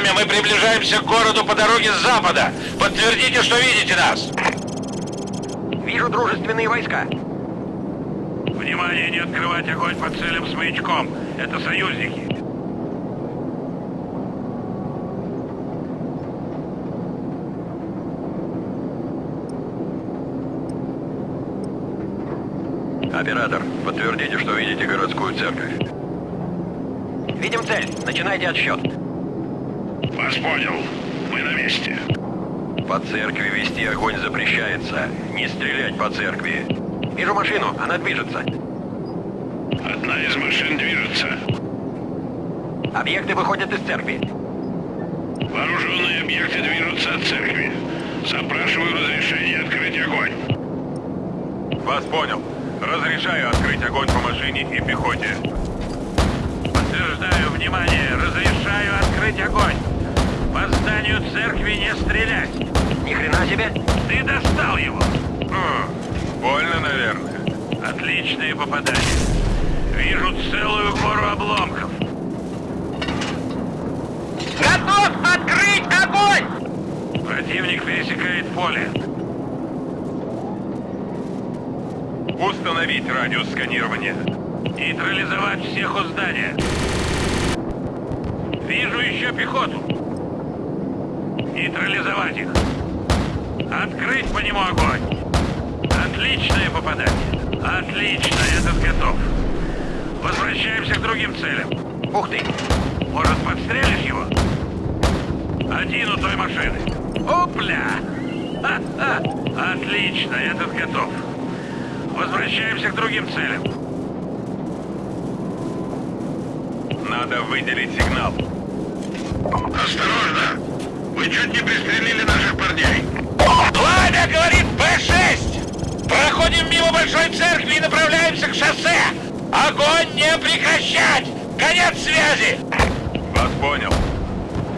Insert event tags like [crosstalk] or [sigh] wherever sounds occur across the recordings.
Пламя, мы приближаемся к городу по дороге с запада. Подтвердите, что видите нас. Вижу дружественные войска. Внимание, не открывать огонь по целям с маячком. Это союзники. Оператор, подтвердите, что видите городскую церковь. Видим цель. Начинайте отсчет. Вас понял. Мы на месте. По церкви вести огонь запрещается. Не стрелять по церкви. Вижу машину. Она движется. Одна из машин движется. Объекты выходят из церкви. Вооруженные объекты движутся от церкви. Запрашиваю разрешение открыть огонь. Вас понял. Разрешаю открыть огонь по машине и пехоте. Подтверждаю, внимание, разрешаю открыть огонь. По зданию церкви не стрелять. Ни хрена себе. Ты достал его. Хм, больно, наверное. Отличные попадания. Вижу целую гору обломков. Готов открыть огонь! Противник пересекает поле. Установить радиус сканирования. Нейтрализовать всех у здания. Вижу еще пехоту. Нейтрализовать их. Открыть по нему огонь. Отличное попадание. Отлично, этот готов. Возвращаемся к другим целям. Ух ты! Может, подстрелишь его? Один у той машины. Опля! Ха-ха! Отлично, этот готов. Возвращаемся к другим целям. Надо выделить сигнал. Осторожно! Вы чуть не пристрелили наших парней. Пламя, говорит Б-6! Проходим мимо Большой Церкви и направляемся к шоссе! Огонь не прекращать! Конец связи! Вас понял.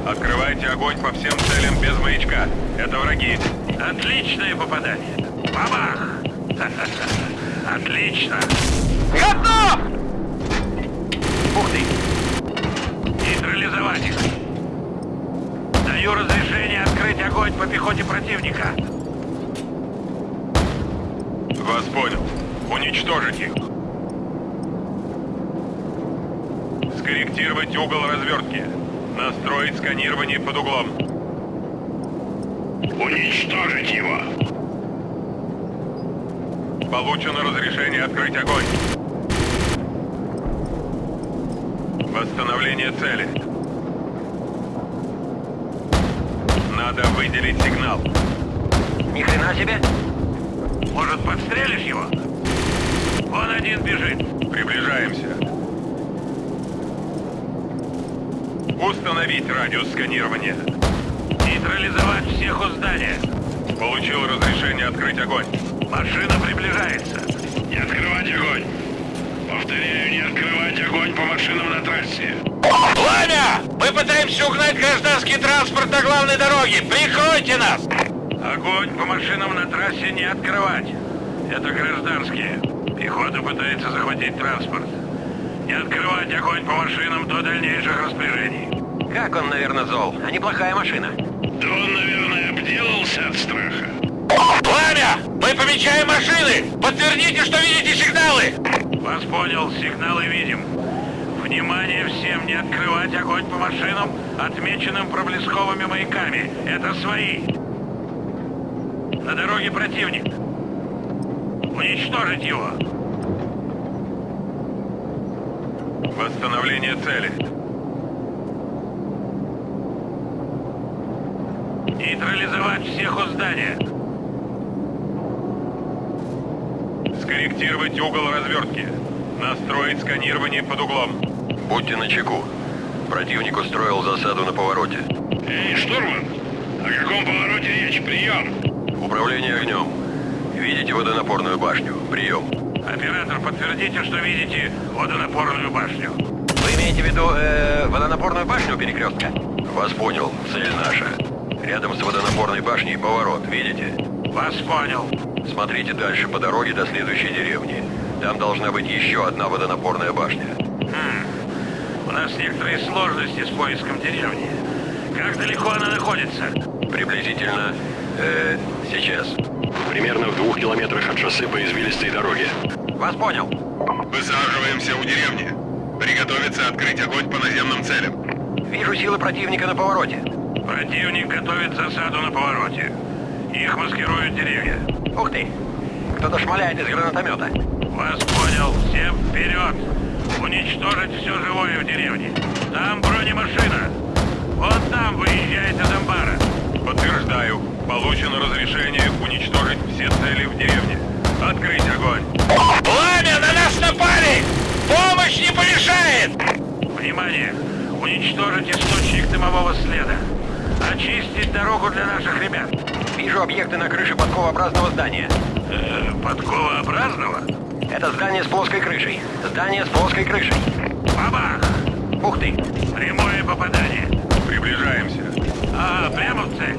Открывайте огонь по всем целям без маячка. Это враги. Отличное попадание. Бабах! [laughs] Отлично! Готов! Ух ты! Нейтрализовать их. Даю разрешение открыть огонь по пехоте противника. Вас понял. Уничтожить их. Скорректировать угол развертки. Настроить сканирование под углом. Уничтожить его. Получено разрешение открыть огонь. Восстановление цели. Надо выделить сигнал. Ни хрена себе. Может, подстрелишь его? Он один бежит. Приближаемся. Установить радиус сканирования. Нейтрализовать всех у здания. Получил разрешение открыть огонь. Машина приближается. Не открывать огонь. Повторяю, не открывать огонь по машинам на трассе. Пытаемся угнать гражданский транспорт на главной дороге! Прикройте нас! Огонь по машинам на трассе не открывать. Это гражданские. Пехота пытается захватить транспорт. Не открывать огонь по машинам до дальнейших распоряжений. Как он, наверное, зол. А неплохая машина. Да он, наверное, обделался от страха. Пламя! Мы помечаем машины! Подтвердите, что видите сигналы! Вас понял, сигналы видим. Внимание всем, не открывать огонь по машинам, отмеченным проблесковыми маяками. Это свои. На дороге противник. Уничтожить его. Восстановление цели. Нейтрализовать всех у здания. Скорректировать угол развертки. Настроить сканирование под углом. Будьте начеку. Противник устроил засаду на повороте. Эй, штурман! О каком повороте речь? Прием! Управление огнем. Видите водонапорную башню? Прием. Оператор, подтвердите, что видите водонапорную башню. Вы имеете в виду э, водонапорную башню перекрестка? Вас понял. Цель наша. Рядом с водонапорной башней поворот. Видите? Вас понял. Смотрите дальше по дороге до следующей деревни. Там должна быть еще одна водонапорная башня. Хм. У нас некоторые сложности с поиском деревни. Как далеко она находится? Приблизительно... Э, сейчас. Примерно в двух километрах от шоссе по извилистой дороге. Вас понял. Высаживаемся у деревни. Приготовиться открыть огонь по наземным целям. Вижу силы противника на повороте. Противник готовит засаду на повороте. Их маскируют деревья. Ух ты! Кто-то шмаляет из гранатомета. Вас понял. Всем вперед! Уничтожить все живое в деревне. Там бронемашина. Вот там выезжает из амбара. Подтверждаю. Получено разрешение уничтожить все цели в деревне. Открыть огонь. Пламя, на нас напали! Помощь не помешает! Внимание! Уничтожить источник дымового следа. Очистить дорогу для наших ребят. Вижу объекты на крыше подковообразного здания. Э, подковообразного? Это здание с плоской крышей. Здание с плоской крышей. Бабах! Ух ты! Прямое попадание. Приближаемся. А, прямо в цель.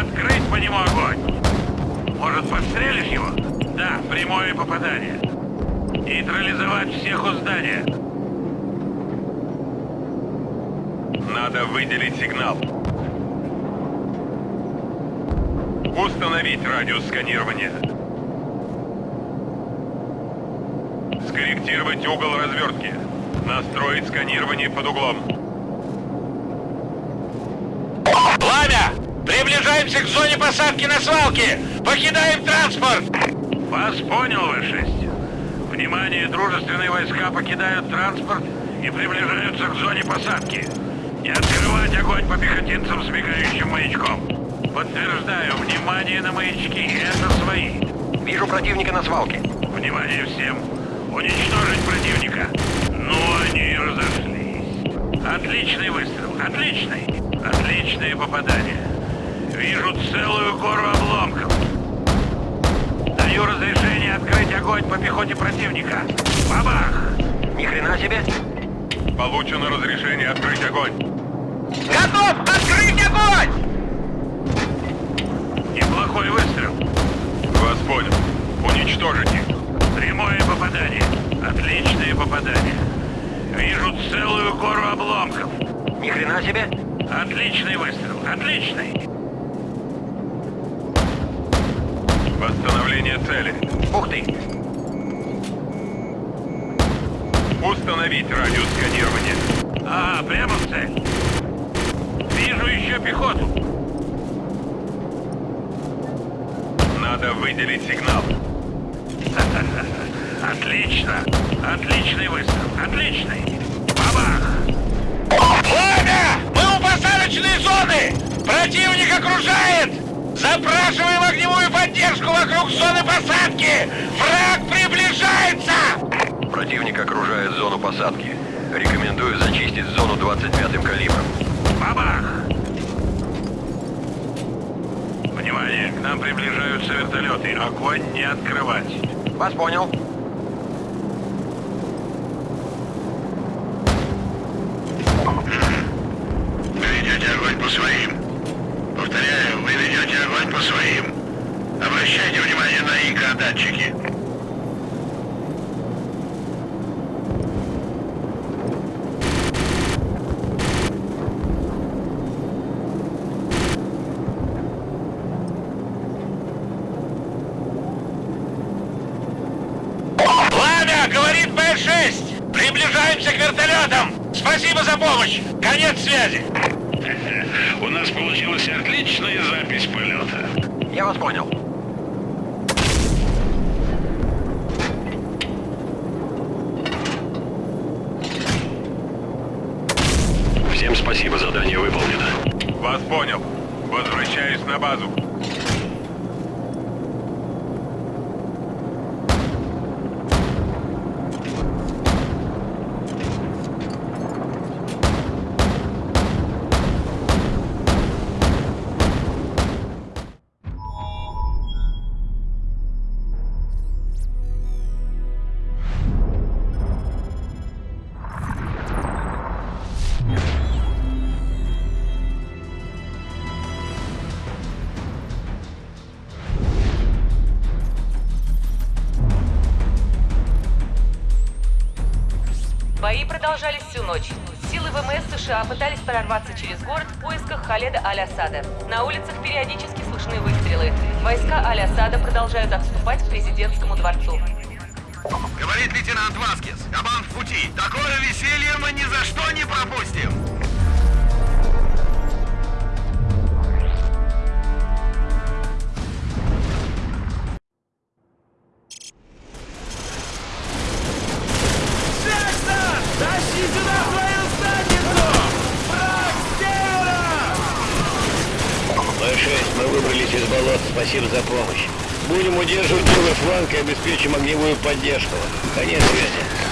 Открыть по нему огонь. Может, подстрелишь его? Да, прямое попадание. Нейтрализовать всех у здания. Надо выделить сигнал. Установить радиус сканирования. Скорректировать угол развертки. Настроить сканирование под углом. Пламя! Приближаемся к зоне посадки на свалке! Покидаем транспорт! Вас понял, В-6. Внимание, дружественные войска покидают транспорт и приближаются к зоне посадки. Не открывать огонь по пехотинцам с мигающим маячком. Подтверждаю, внимание на маячки, это свои. Вижу противника на свалке. Внимание всем! Уничтожить противника! Ну, они разошлись. Отличный выстрел, отличный! Отличное попадание. Вижу целую гору обломков. Даю разрешение открыть огонь по пехоте противника. Бабах! Ни хрена себе! Получено разрешение открыть огонь. Готов! Открыть огонь! Неплохой выстрел. Вас понял. Уничтожить их. Прямое попадание. Отличное попадание. Вижу целую гору обломков. Ни хрена себе! Отличный выстрел. Отличный. Восстановление цели. Ух ты! Установить радиус сканирования. А, прямо в цель. Вижу еще пехоту. Надо выделить сигнал. [laughs] Отлично. Отличный выстрел. Отличный. Бабах! Пламя! Мы у посадочной зоны! Противник окружает! Запрашиваем огневую поддержку вокруг зоны посадки! Враг приближается! Противник окружает зону посадки. Рекомендую зачистить зону 25-м калибром. Бабах! Внимание, к нам приближаются вертолеты. Огонь не открывать. Вас понял. Вы ведете огонь по своим. Повторяю, вы ведете огонь по своим. Обращайте внимание на ИК-датчики. Пламя! Говорит Б-6! Приближаемся к вертолетам! Спасибо за помощь! Конец связи! [laughs] У нас получилась отличная запись полета. Я вас понял. Всем спасибо, задание выполнено. Вас понял. Возвращаюсь на базу. Аль-Асада. На улицах периодически слышны выстрелы. Войска Аль-Асада продолжают отступать к президентскому дворцу. Говорит лейтенант Васкис. Кабан в пути. Такое веселье мы ни за что не пропустим. Мы выбрались из болот. Спасибо за помощь. Будем удерживать левый фланг и обеспечим огневую поддержку. Конец связи.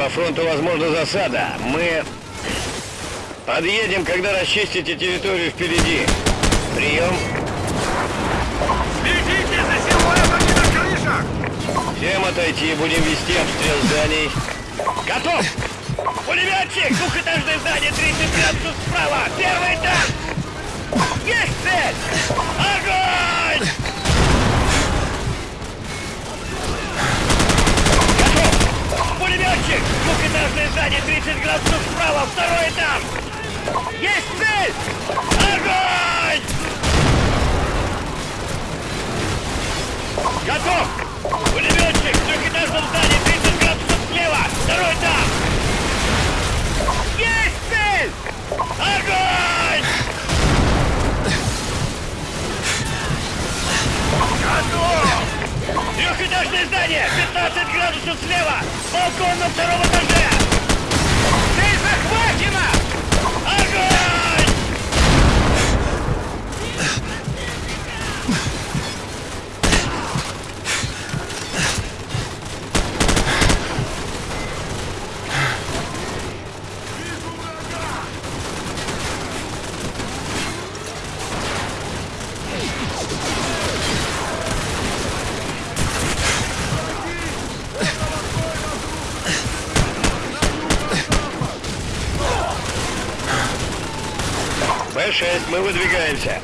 По фронту возможна засада. Мы подъедем, когда расчистите территорию впереди. Прием. Следите за силуэтами на крышах! Всем отойти, будем вести обстрел зданий. Готов! Пулеметчик! Двухэтажное здание, 30 градусов справа! Первый этаж! Есть цель! Огонь! Готов! Пулеметчик! Двухэтажное здание, 30 градусов справа! Второй этаж! Есть цель! Огонь! Готов! Пулеметчик! Трехэтажное здание! 15 градусов слева! Балкон на втором этаже! Цель захвачена! Огонь! Мы выдвигаемся.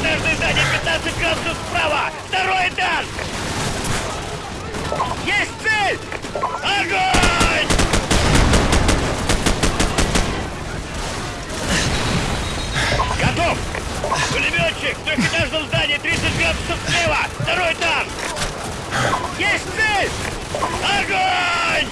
Двухэтажное здание, 15 градусов справа! Второй этаж! Есть цель! Огонь! Готов! Пулеметчик! В трехэтажном здании, 30 градусов слева! Второй этаж! Есть цель! Огонь!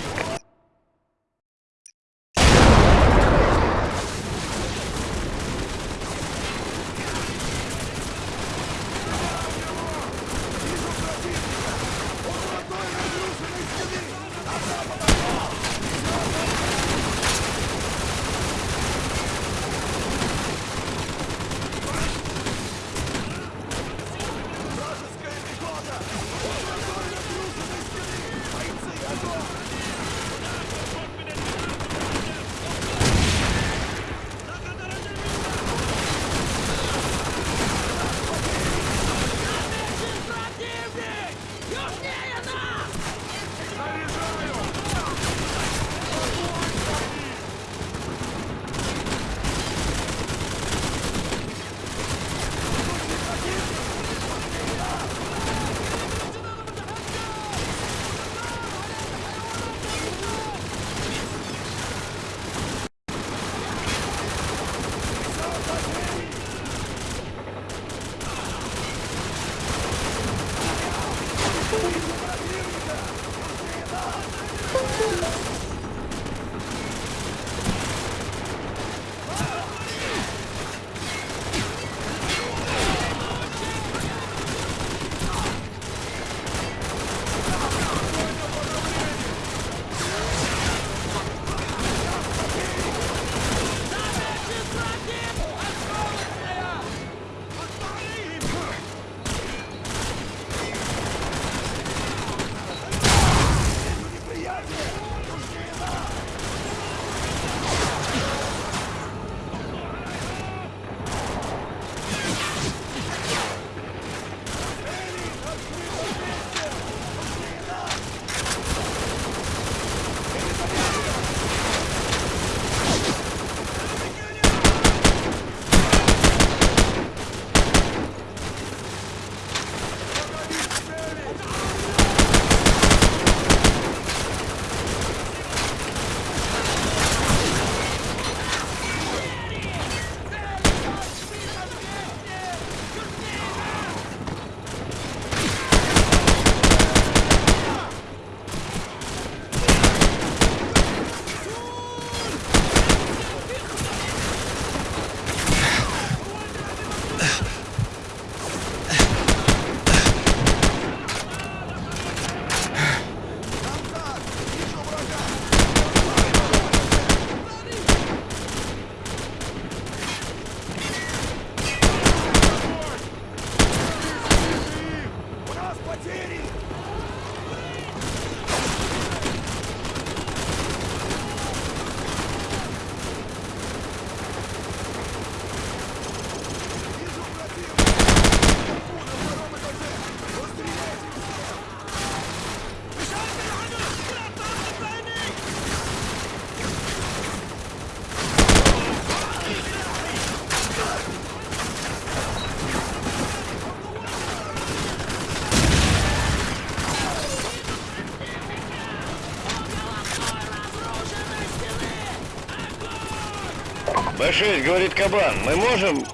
Б6, говорит Кабан, мы можем...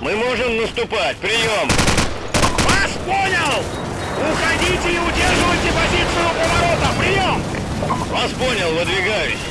Мы можем наступать, прием! Вас понял! Уходите и удерживайте позицию у поворота! Прием! Вас понял, выдвигаюсь.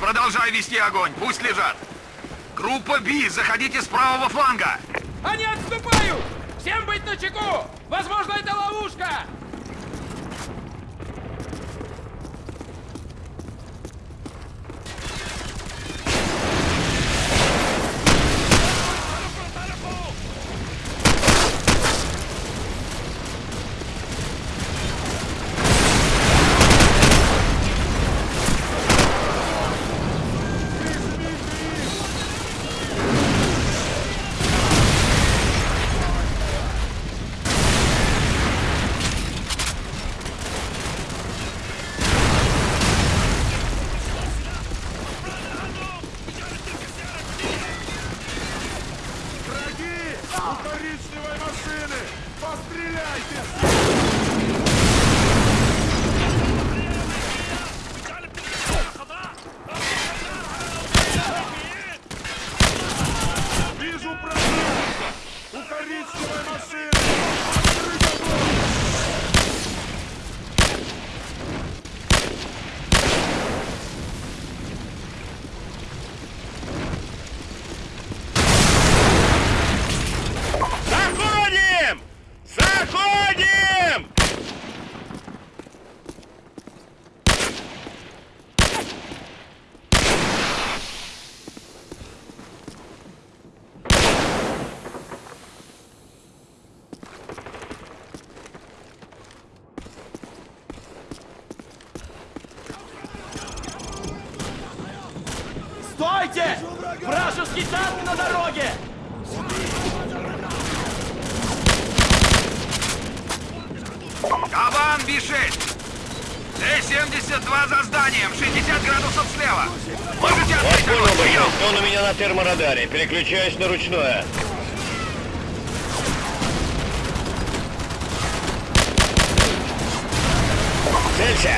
Продолжай вести огонь, пусть лежат. Группа Би, заходите с правого фланга. Они отступают! Всем быть начеку! Возможно, это ловушка! Переключаюсь на ручное. Целься!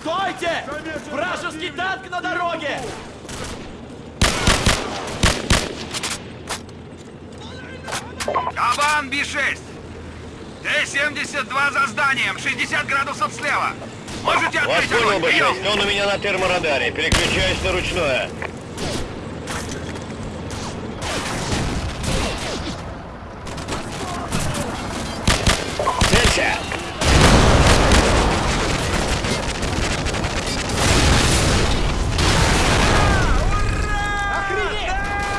Стойте! Вражеский танк на дороге! Кабан Би-6! Т-72 за зданием, 60 градусов слева. Можете Вас открыть понял, огонь? Прием! Б6. Он у меня на терморадаре. Переключаюсь на ручное. Целься! Охренеть!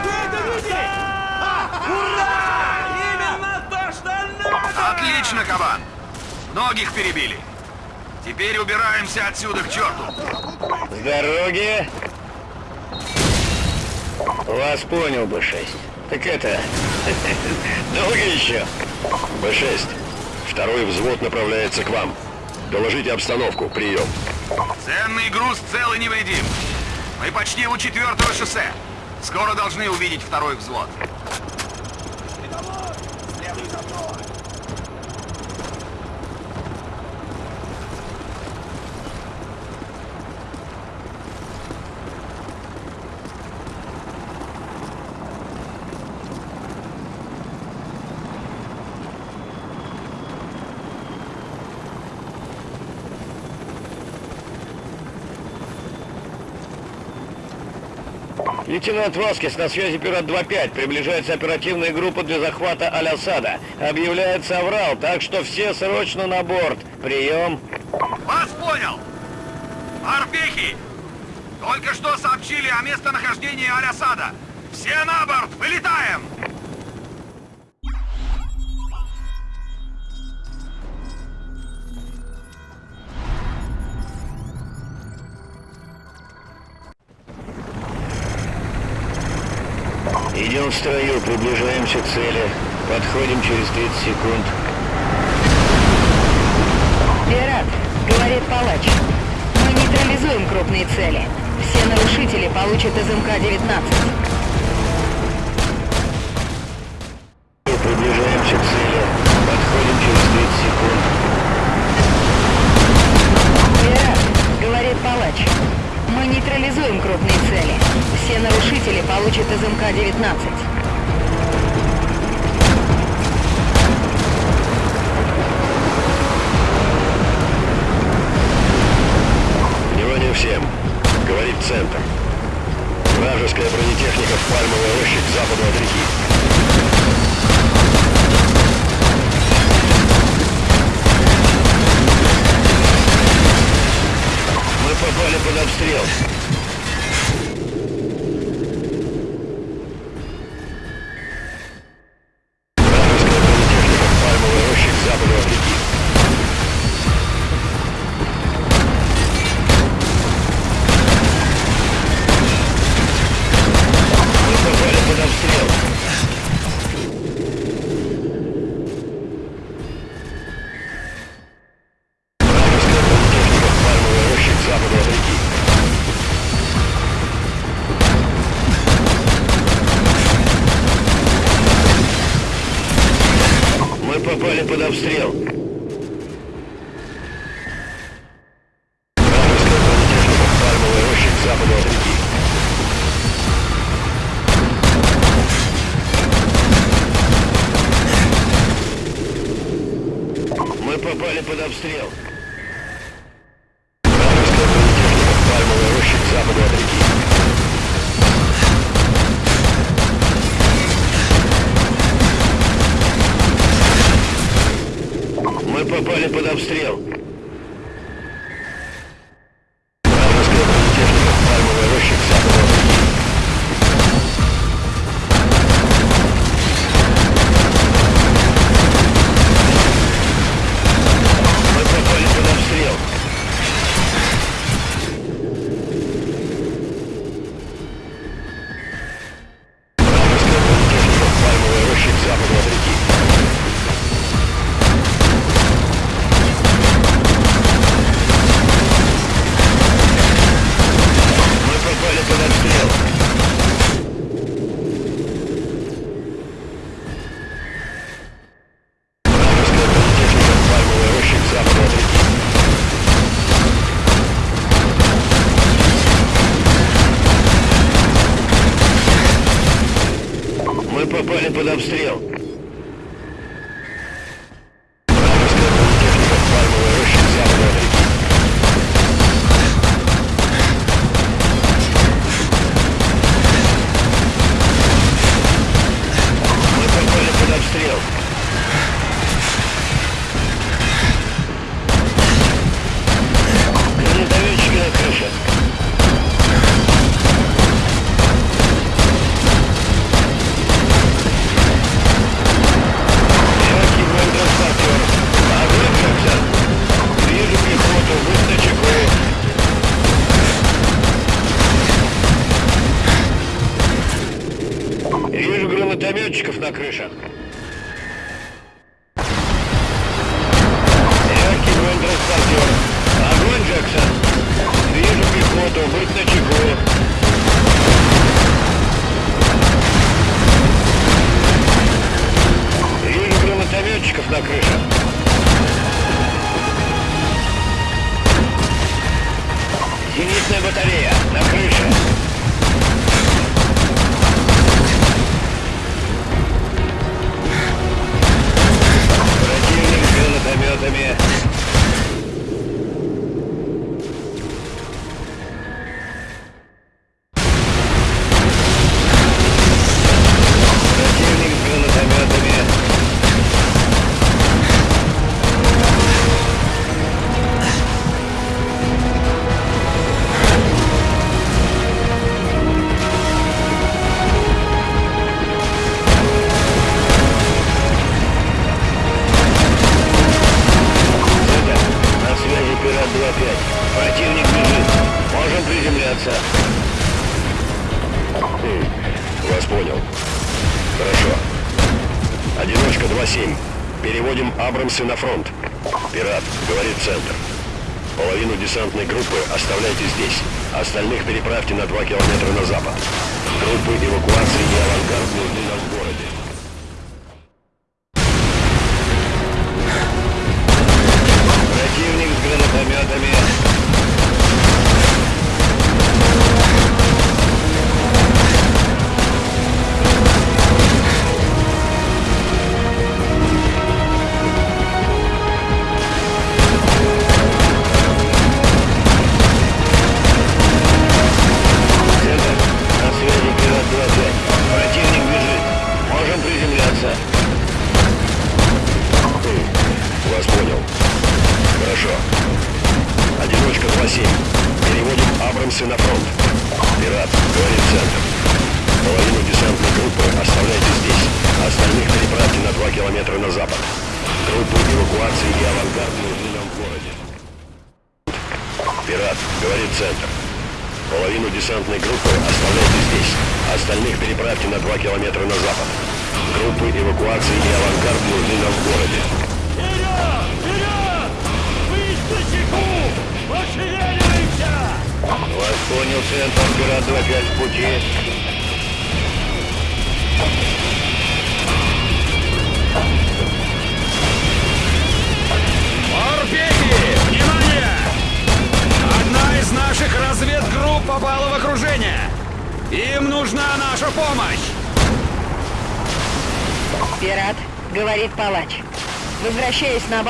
Вы это видели? Ура! Именно то, что надо! Отлично, кабан! Многих перебили. Теперь убираемся отсюда к черту. С дороги. Вас понял, Б6. Так это... [laughs] Долго еще? Б-6. Второй взвод направляется к вам. Доложите обстановку. Прием. Ценный груз цел и невредим. Мы почти у четвертого шоссе. Скоро должны увидеть второй взвод. Лейтенант Васкис, на связи пират 2-5. Приближается оперативная группа для захвата Алясада. Объявляется аврал, так что все срочно на борт. Прием. Вас понял! Арпехи! Только что сообщили о местонахождении Алясада. Все на борт! Вылетаем! Идем в строю, приближаемся к цели. Подходим через 30 секунд. Пират, говорит палач. Мы нейтрализуем крупные цели. Все нарушители получат из МК-19. получит СМК-19. попали под обстрел. Вражеская политехника Пальмовая роща к от реки. Мы попали под обстрел.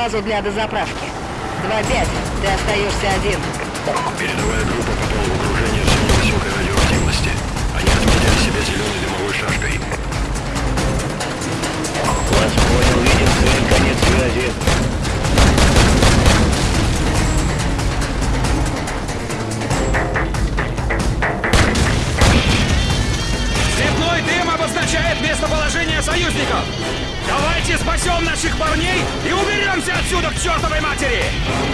vasilhadas à praça. чертовой матери!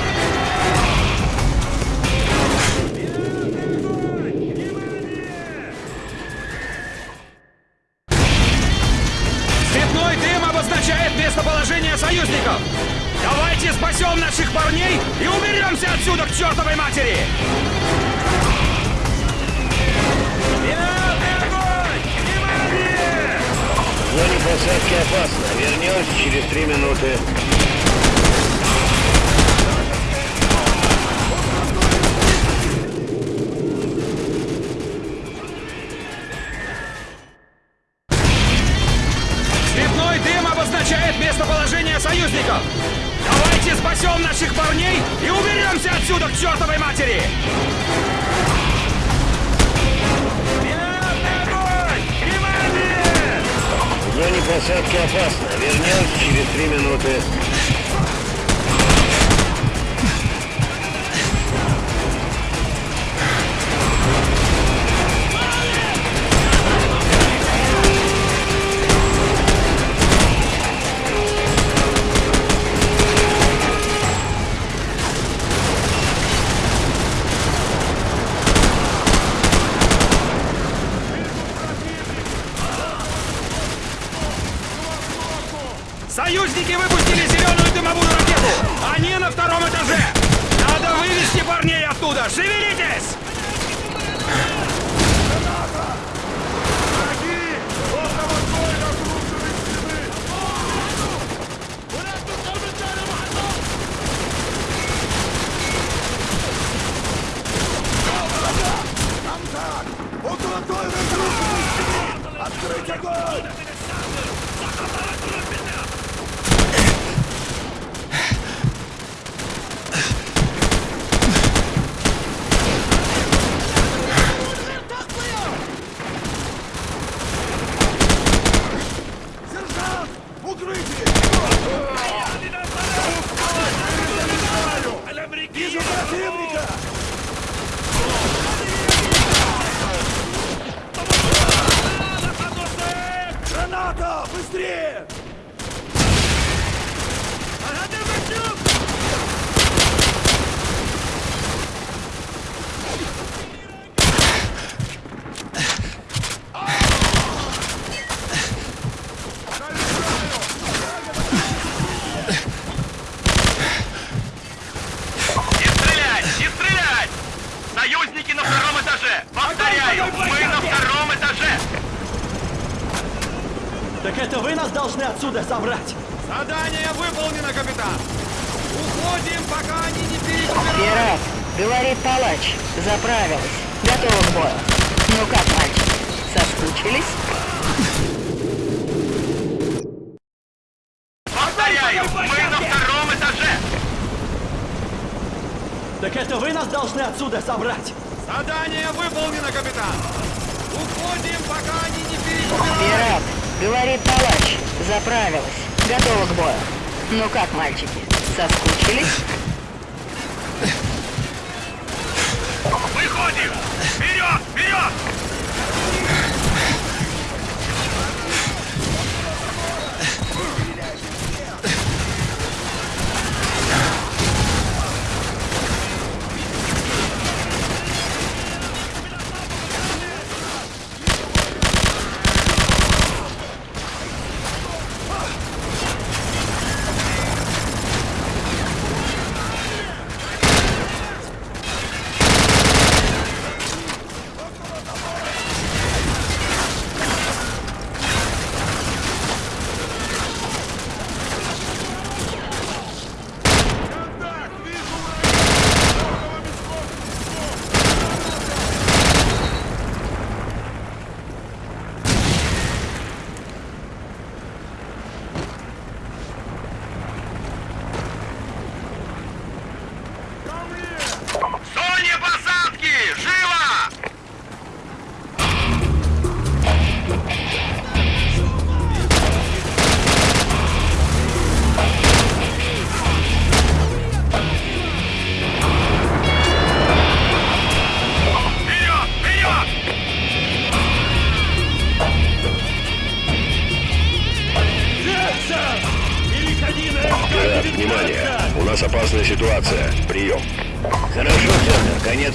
отсюда забрать. Задание выполнено, капитан. Уходим, пока они не перебирают. Пират, говорит палач, заправилась. Готова к бою. Ну как, мальчики, соскучились? Выходим! Вперед! Вперед!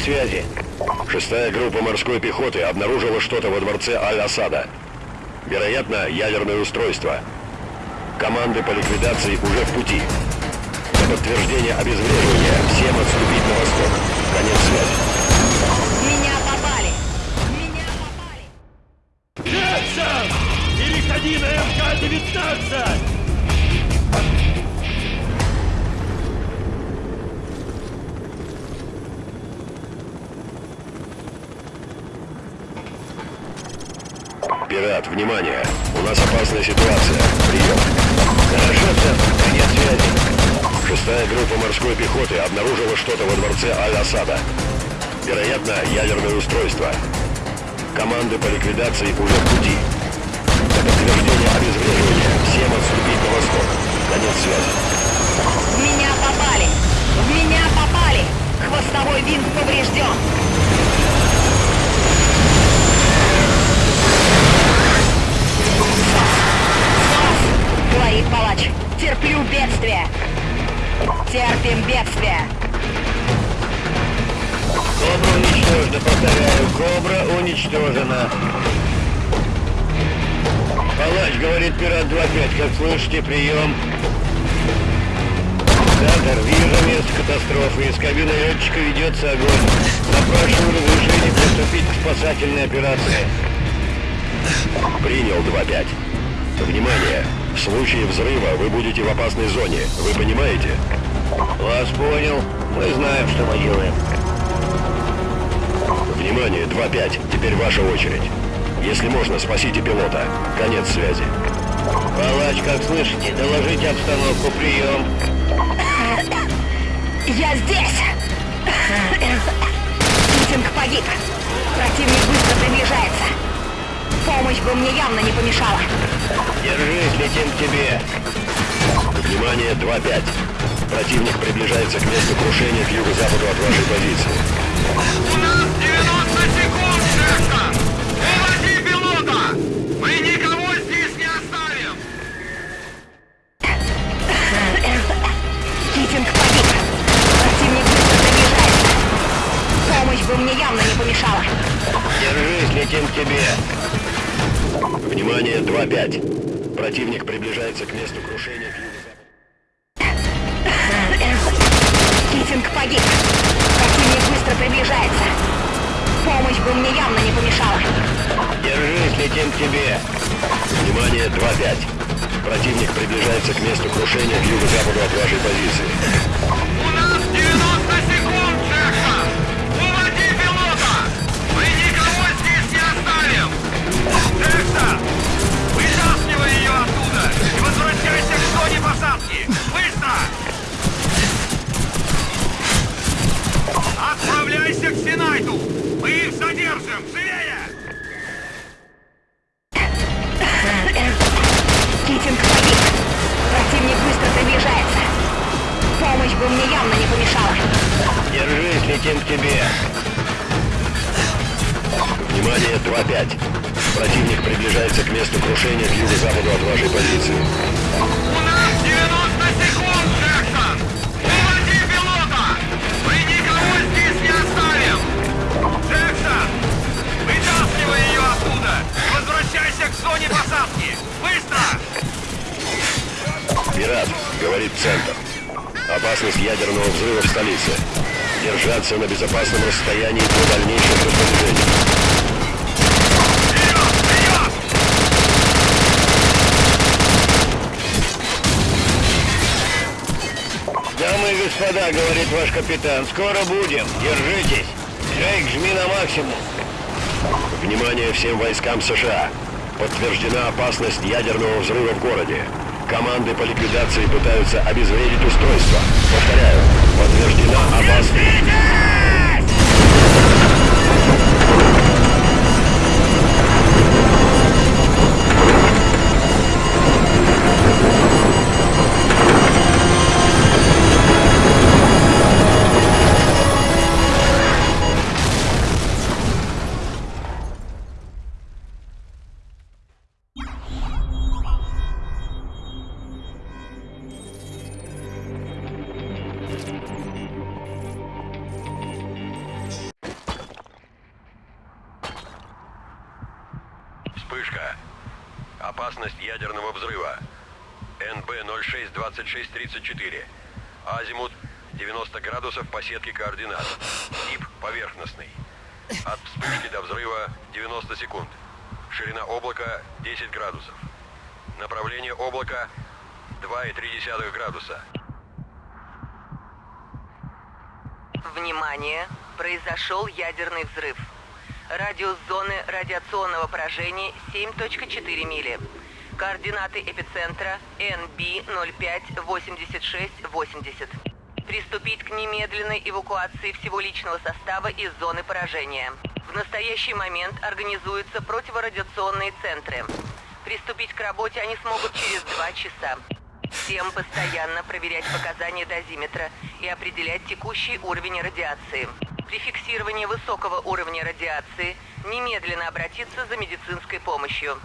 Связи. Шестая группа морской пехоты обнаружила что-то во дворце Аль-Асада. Вероятно, ядерное устройство. Команды по ликвидации уже в пути. Для подтверждения обезвреживания всем отступить на восток. Конец связи. Меня попали! Меня попали! Джексон! Переходи на МК-19! Пират, внимание! У нас опасная ситуация. Прием. Хорошо, Центр, конец связи. Шестая группа морской пехоты обнаружила что-то во дворце Аль-Асада. Вероятно, ядерное устройство. Команды по ликвидации уже в пути. Для подтверждения обезвреживания всем отступить на восток. Конец связи. В меня попали! В меня попали! Хвостовой винт поврежден! Говорит палач. Терплю бедствие. Терпим бедствие. Кобра уничтожена, повторяю, Кобра уничтожена. Палач, говорит Пират 2-5, как слышите, прием. Центр, вижу место катастрофы. Из кабины летчика ведется огонь. Запрашиваю разрешение приступить к спасательной операции. Принял 2-5. Внимание! В случае взрыва вы будете в опасной зоне. Вы понимаете? Вас понял. Мы знаем, что мы делаем. Внимание, 2-5. Теперь ваша очередь. Если можно, спасите пилота. Конец связи. Палач, как слышите, доложите обстановку, прием. Я здесь! Митинг погиб. Противник быстро приближается. Помощь бы мне явно не помешала. Держись, летим к тебе. Внимание, 2-5. Противник приближается к месту крушения к юго-западу от вашей позиции. У нас 90 секунд, Джексон! Уводи пилота! Мы никого здесь не оставим! Митинг погиб. Противник быстро приближается. Помощь бы мне явно не помешала. Держись, летим к тебе. Внимание, 2-5. Противник приближается к месту крушения к юго-западу. Митинг погиб. Противник быстро приближается. Помощь бы мне явно не помешала. Держись, летим к тебе. Внимание, 2-5. Противник приближается к месту крушения к юго-западу от вашей позиции. Отправляйся к Синайту! Мы их задержим! Живее! Митинг погиб. Противник быстро приближается. Помощь бы мне явно не помешала. Держись, летим к тебе. Внимание, 2-5. Противник приближается к месту крушения к юго-западу от вашей позиции. Взрыва в столице. Держаться на безопасном расстоянии до дальнейших распоряжений. Дамы и господа, говорит ваш капитан, скоро будем. Держитесь. Джейк, жми на максимум. Внимание всем войскам США. Подтверждена опасность ядерного взрыва в городе. Команды по ликвидации пытаются обезвредить устройство. Повторяю, подтверждена опасность... 062634. Азимут 90 градусов по сетке координат. Тип поверхностный. От вспышки до взрыва 90 секунд. Ширина облака 10 градусов. Направление облака 2,3 градуса. Внимание! Произошел ядерный взрыв. Радиус зоны радиационного поражения 7.4 мили. Координаты эпицентра NB058680. Приступить к немедленной эвакуации всего личного состава из зоны поражения. В настоящий момент организуются противорадиационные центры. Приступить к работе они смогут через два часа. Всем постоянно проверять показания дозиметра и определять текущий уровень радиации. При фиксировании высокого уровня радиации немедленно обратиться за медицинской помощью.